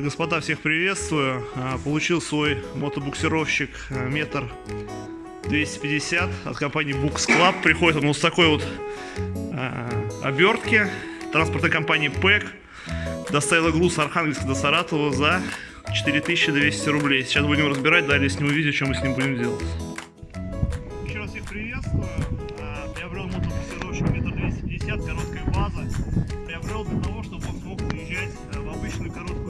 Господа, всех приветствую. А, получил свой мотобуксировщик а, метр 250 от компании Books Club. Приходит он вот с такой вот а, обертки транспортной компании ПЭК. Доставила груз Архангельска до Саратова за 4200 рублей. Сейчас будем разбирать, далее сниму видео, что мы с ним будем делать. Еще раз всех приветствую. Приобрел мотобуксировщик метр 250, короткая база. Приобрел для того, чтобы он смог выезжать в обычную короткую